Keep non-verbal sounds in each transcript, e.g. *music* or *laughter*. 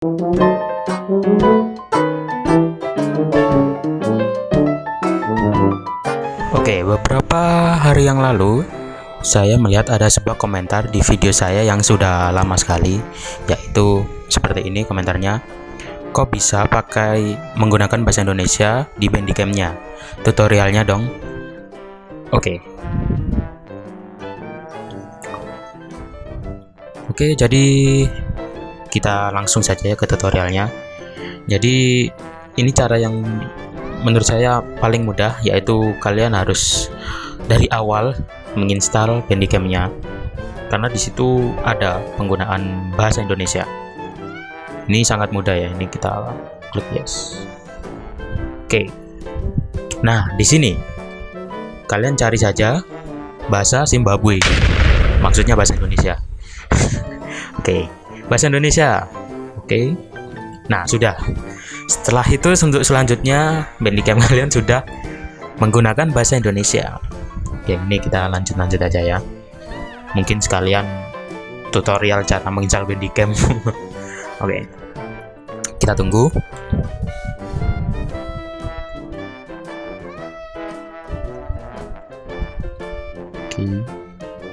Oke, beberapa hari yang lalu saya melihat ada sebuah komentar di video saya yang sudah lama sekali, yaitu seperti ini komentarnya. Kok bisa pakai menggunakan bahasa Indonesia di Bandicam-nya? Tutorialnya dong. Oke. Oke, jadi kita langsung saja ke tutorialnya. Jadi ini cara yang menurut saya paling mudah yaitu kalian harus dari awal menginstal Bandicam-nya karena di situ ada penggunaan bahasa Indonesia. Ini sangat mudah ya. Ini kita klik yes. Oke. Nah, di sini kalian cari saja bahasa Zimbabwe. Maksudnya bahasa Indonesia. *laughs* Oke, bahasa Indonesia. Oke. Nah, sudah. Setelah itu untuk selanjutnya Bandicam kalian sudah menggunakan bahasa Indonesia. Oke, ini kita lanjut-lanjut aja ya. Mungkin sekalian tutorial cara menginstal Bandicam. *laughs* Oke. Kita tunggu. Oke.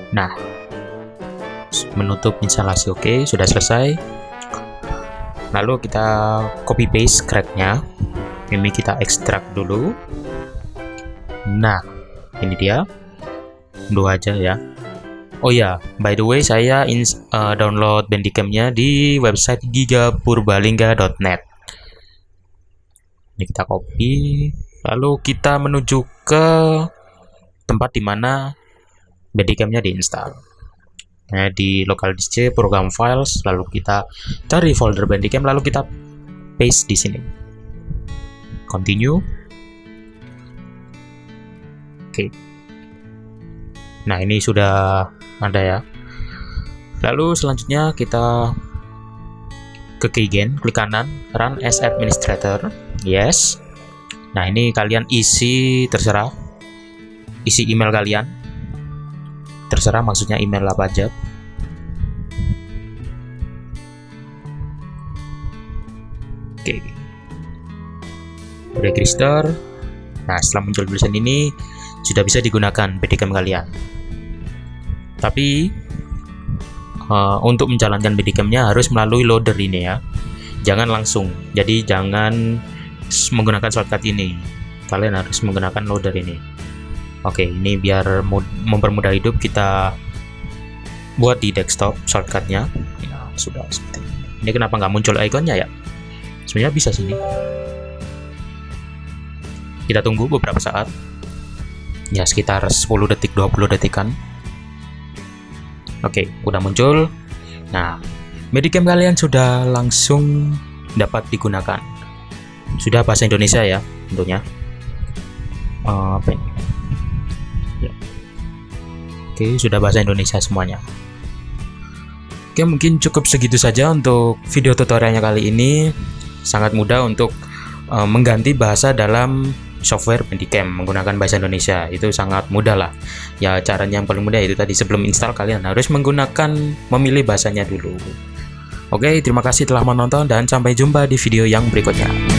Nah, menutup instalasi oke, sudah selesai. Lalu kita copy paste cracknya. Ini kita ekstrak dulu. Nah ini dia. Dua aja ya. Oh ya, by the way saya uh, download Bandicam-nya di website gigapurbalingga.net. Ini kita copy, lalu kita menuju ke tempat di mana Bandicam-nya diinstal nah, di local disk program files lalu kita cari folder bandicam lalu kita paste di sini. Continue. Oke. Nah ini sudah ada ya. Lalu selanjutnya kita ke keygen klik kanan run as administrator. Yes. Nah ini kalian isi terserah. Isi email kalian terserah maksudnya email apa aja. Oke. Register nah setelah muncul tulisan ini sudah bisa digunakan BDCam kalian. Tapi uh, untuk menjalankan BDCam-nya harus melalui loader ini ya. Jangan langsung. Jadi jangan menggunakan shortcut ini. Kalian harus menggunakan loader ini Oke, ini biar mempermudah hidup kita buat di desktop shortcutnya. Ya, sudah seperti ini. Ini kenapa nggak muncul ikonnya ya? Sebenarnya bisa sini. Kita tunggu beberapa saat. Ya, sekitar 10 detik, 20 detikan. Oke, udah muncul. Nah, Medicam kalian sudah langsung dapat digunakan. Sudah bahasa Indonesia ya, tentunya. Uh, apa ini? Oke, sudah bahasa Indonesia semuanya. Oke, mungkin cukup segitu saja untuk video tutorialnya kali ini. Sangat mudah untuk uh, mengganti bahasa dalam software Bandicam menggunakan bahasa Indonesia. Itu sangat mudah lah. Ya, caranya yang paling mudah itu tadi sebelum install kalian harus menggunakan memilih bahasanya dulu. Oke, terima kasih telah menonton dan sampai jumpa di video yang berikutnya.